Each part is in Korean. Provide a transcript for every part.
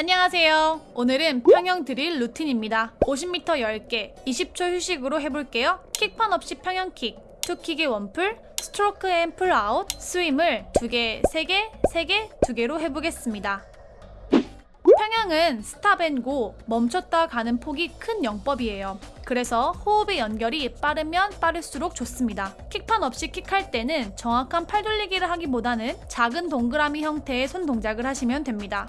안녕하세요. 오늘은 평형 드릴 루틴입니다. 50m 10개, 20초 휴식으로 해볼게요. 킥판 없이 평형킥, two kick에 one pull, stroke and pull out, 스윙을 2개, 3개, 3개, 2개로 해보겠습니다. 평형은 stop and go, 멈췄다 가는 폭이 큰 영법이에요. 그래서 호흡의 연결이 빠르면 빠를수록 좋습니다. 킥판 없이 킥할 때는 정확한 팔 돌리기를 하기보다는 작은 동그라미 형태의 손 동작을 하시면 됩니다.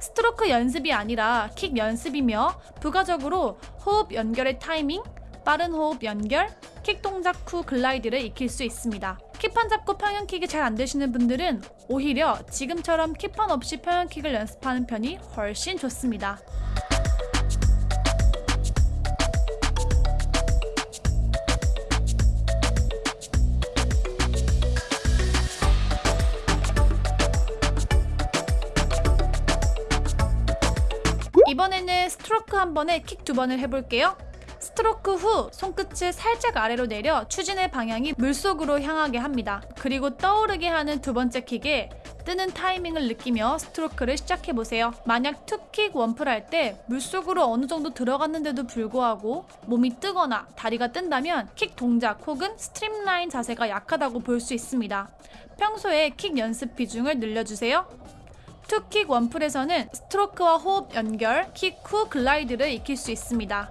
스트로크 연습이 아니라 킥 연습이며 부가적으로 호흡 연결의 타이밍, 빠른 호흡 연결, 킥 동작 후 glide를 익힐 수 있습니다. 킥판 잡고 평형킥이 잘 안 되시는 분들은 오히려 지금처럼 킥판 없이 평형킥을 연습하는 편이 훨씬 좋습니다. 이번에는 스트로크 한 번에 킥 두 번을 해볼게요. 스트로크 후 손끝을 살짝 아래로 내려 추진의 방향이 물속으로 향하게 합니다. 그리고 떠오르게 하는 두 번째 킥에 뜨는 타이밍을 느끼며 스트로크를 시작해보세요. 만약 two kick one pull 할때 물속으로 어느 정도 들어갔는데도 불구하고 몸이 뜨거나 다리가 뜬다면 킥 동작 혹은 streamline 자세가 약하다고 볼 수 있습니다. 평소에 킥 연습 비중을 늘려주세요. two kick one pull에서는 스트로크와 호흡 연결, 킥 후 glide를 익힐 수 있습니다.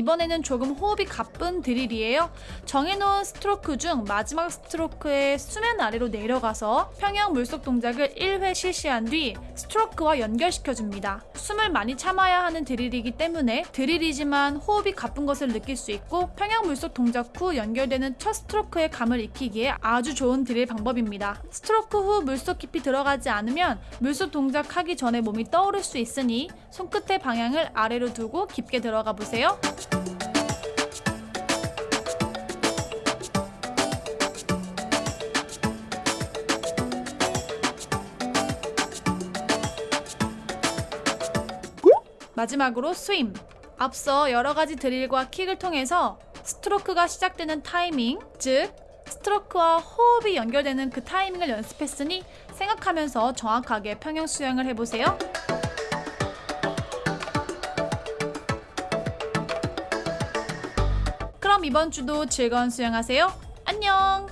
이번에는 조금 호흡이 가쁜 드릴이에요. 정해놓은 스트로크 중 마지막 스트로크의 수면 아래로 내려가서 평형 물속 동작을 1회 실시한 뒤 스트로크와 연결시켜줍니다. 숨을 많이 참아야 하는 드릴이기 때문에 드릴이지만 호흡이 가쁜 것을 느낄 수 있고 평형 물속 동작 후 연결되는 첫 스트로크의 감을 익히기에 아주 좋은 드릴 방법입니다. 스트로크 후 물속 깊이 들어가지 않으면 물속 동작하기 전에 몸이 떠오를 수 있으니 손끝의 방향을 아래로 두고 깊게 들어가 보세요. 마지막으로 스윙. 앞서 여러 가지 드릴과 킥을 통해서 스트로크가 시작되는 타이밍, 즉 스트로크와 호흡이 연결되는 그 타이밍을 연습했으니 생각하면서 정확하게 평형 수영을 해보세요. 그럼 이번 주도 즐거운 수영하세요. 안녕!